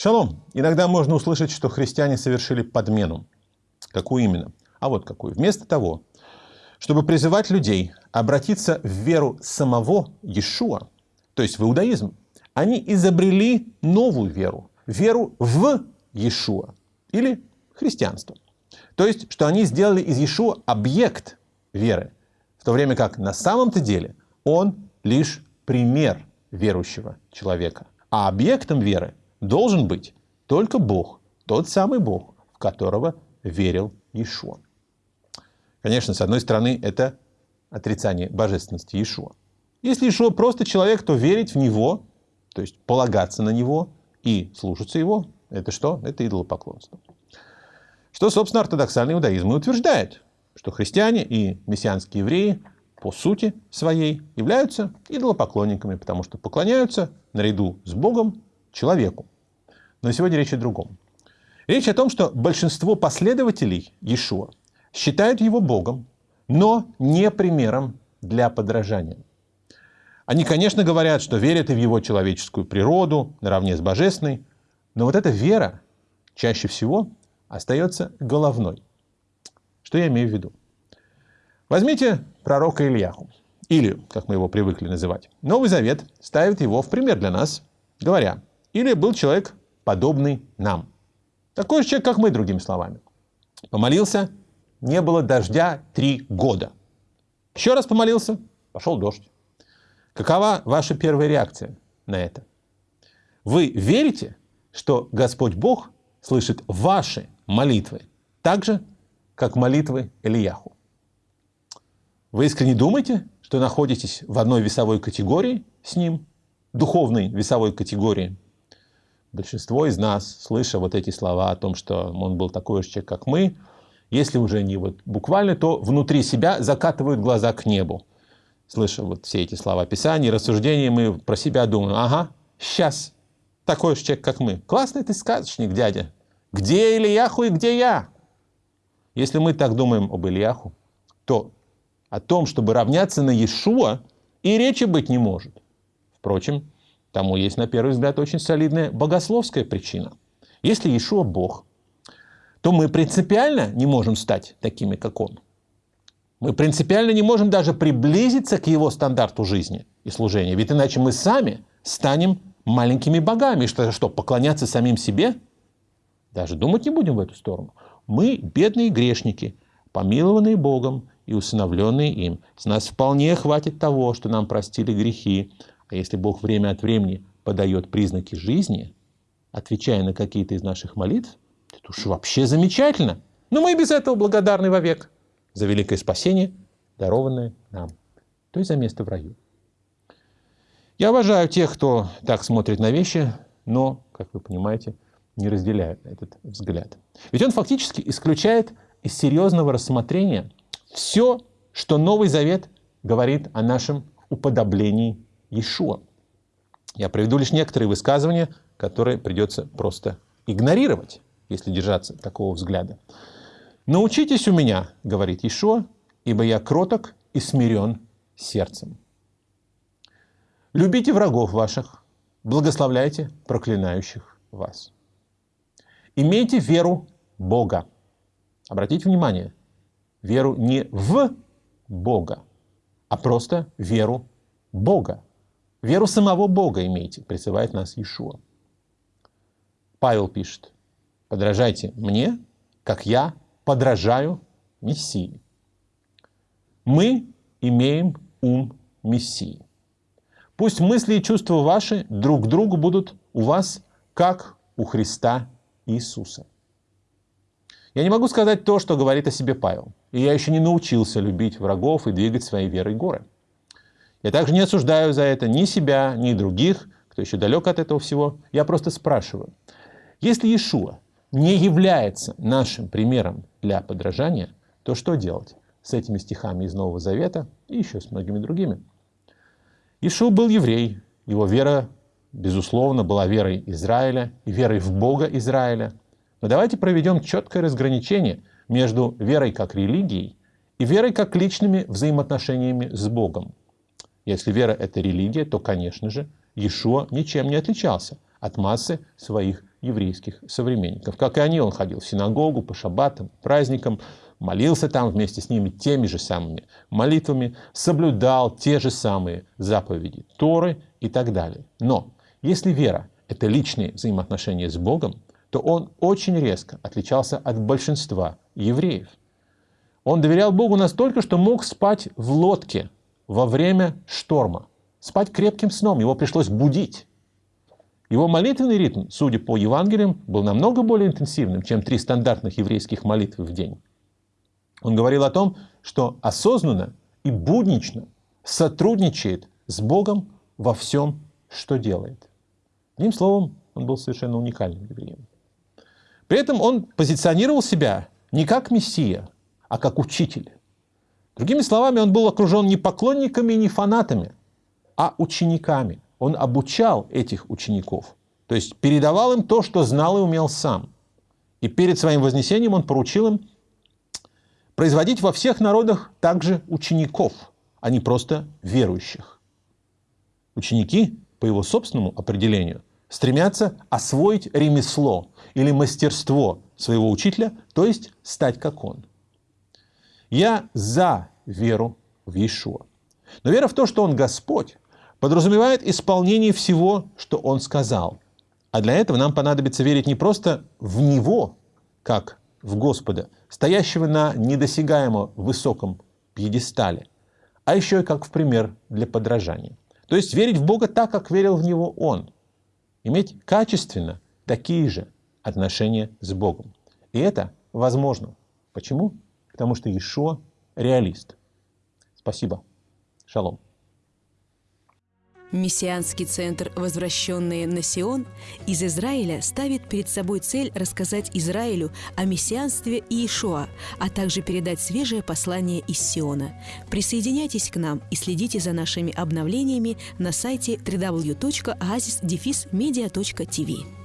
Шалом. Иногда можно услышать, что христиане совершили подмену. Какую именно? А вот какую. Вместо того, чтобы призывать людей обратиться в веру самого Иешуа, то есть в иудаизм, они изобрели новую веру, веру в Иешуа или христианство. То есть, что они сделали из Иешуа объект веры, в то время как на самом-то деле он лишь пример верующего человека. А объектом веры должен быть только Бог, тот самый Бог, в которого верил Иешуа. Конечно, с одной стороны, это отрицание божественности Иешуа. Если Иешуа просто человек, то верить в Него, то есть полагаться на Него и слушаться Его, это что? Это идолопоклонство. Что, собственно, ортодоксальный иудаизм и утверждает, что христиане и мессианские евреи по сути своей являются идолопоклонниками, потому что поклоняются наряду с Богом человеку. Но сегодня речь о другом. Речь о том, что большинство последователей Иешуа считают его Богом, но не примером для подражания. Они, конечно, говорят, что верят и в его человеческую природу, наравне с божественной, но вот эта вера чаще всего остается головной. Что я имею в виду? Возьмите пророка Ильяху, или, как мы его привыкли называть. Новый Завет ставит его в пример для нас, говоря, или был человек, подобный нам. Такой же человек, как мы, другими словами. Помолился, не было дождя три года. Еще раз помолился, пошел дождь. Какова ваша первая реакция на это? Вы верите, что Господь Бог слышит ваши молитвы так же, как молитвы Ильяху? Вы искренне думаете, что находитесь в одной весовой категории с Ним, духовной весовой категории? Большинство из нас, слыша вот эти слова о том, что Он был такой же человек, как мы, если уже не вот буквально, то внутри себя закатывают глаза к небу. Слыша вот все эти слова Писания, рассуждения, мы про себя думаем, ага, сейчас такой же человек, как мы. Классный ты сказочник, дядя. Где Ильяху и где я? Если мы так думаем об Ильяху, то о том, чтобы равняться на Иешуа, и речи быть не может. Впрочем, тому есть, на первый взгляд, очень солидная богословская причина. Если Иешуа Бог, то мы принципиально не можем стать такими, как Он. Мы принципиально не можем даже приблизиться к Его стандарту жизни и служения. Ведь иначе мы сами станем маленькими богами. Что, что поклоняться самим себе? Даже думать не будем в эту сторону. Мы бедные грешники, помилованные Богом и усыновленные им. С нас вполне хватит того, что нам простили грехи. А если Бог время от времени подает признаки жизни, отвечая на какие-то из наших молитв, это уж вообще замечательно. Но мы и без этого благодарны вовек за великое спасение, дарованное нам, то есть за место в раю. Я уважаю тех, кто так смотрит на вещи, но, как вы понимаете, не разделяю этот взгляд. Ведь он фактически исключает из серьезного рассмотрения все, что Новый Завет говорит о нашем уподоблении Иешуа. Я приведу лишь некоторые высказывания, которые придется просто игнорировать если держаться такого взгляда. «Научитесь у меня, — говорит Ишуа, — ибо я кроток и смирен сердцем. Любите врагов ваших, благословляйте проклинающих вас. Имейте веру Бога. Обратите внимание, веру не в Бога, а просто веру Бога. Веру самого Бога имейте, призывает нас Иешуа. Павел пишет, Подражайте мне, как я подражаю Мессии. Мы имеем ум Мессии. Пусть мысли и чувства ваши друг к другу будут у вас, как у Христа Иисуса. Я не могу сказать то, что говорит о себе Павел. И я еще не научился любить врагов и двигать своей верой горы. Я также не осуждаю за это ни себя, ни других, кто еще далек от этого всего. Я просто спрашиваю, если Иешуа не является нашим примером для подражания, то что делать с этими стихами из Нового Завета и еще с многими другими? Ишуа был еврей, его вера, безусловно, была верой Израиля и верой в Бога Израиля. Но давайте проведем четкое разграничение между верой как религией и верой как личными взаимоотношениями с Богом. Если вера – это религия, то, конечно же, Иешуа ничем не отличался от массы своих еврейских современников. Как и они, он ходил в синагогу по шаббатам, праздникам, молился там вместе с ними теми же самыми молитвами, соблюдал те же самые заповеди Торы и так далее. Но если вера – это личные взаимоотношения с Богом, то он очень резко отличался от большинства евреев. Он доверял Богу настолько, что мог спать в лодке во время шторма. Спать крепким сном, его пришлось будить. Его молитвенный ритм, судя по Евангелиям, был намного более интенсивным, чем три стандартных еврейских молитвы в день. Он говорил о том, что осознанно и буднично сотрудничает с Богом во всем, что делает. Одним словом, он был совершенно уникальным евреем. При этом он позиционировал себя не как мессия, а как учитель. Другими словами, он был окружен не поклонниками не фанатами, а учениками. Он обучал этих учеников, то есть передавал им то, что знал и умел сам. И перед своим вознесением он поручил им производить во всех народах также учеников, а не просто верующих. Ученики, по его собственному определению, стремятся освоить ремесло или мастерство своего учителя, то есть стать как он. Я за веру в Иешуа. Но вера в то, что Он Господь, подразумевает исполнение всего, что Он сказал. А для этого нам понадобится верить не просто в Него, как в Господа, стоящего на недосягаемо высоком пьедестале, а еще и как в пример для подражания. То есть верить в Бога так, как верил в Него Он. Иметь качественно такие же отношения с Богом. И это возможно. Почему? Потому что Иешуа реалист. Спасибо. Шалом. Мессианский центр «Возвращенные на Сион» из Израиля ставит перед собой цель рассказать Израилю о мессианстве Иешуа, а также передать свежее послание из Сиона. Присоединяйтесь к нам и следите за нашими обновлениями на сайте www.oasisdefismedia.tv.